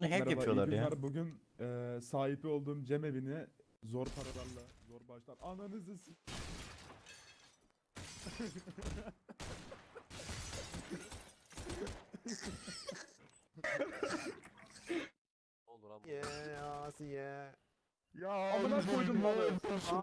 Hack Merhaba, iyi yapıyorlar ya. Bugün e, sahibi olduğum cem evini zor paralarla, zor bağışlar. Ananızı s- Ne oldu lan bu? Ye Asiye. Ya amına koydum lan.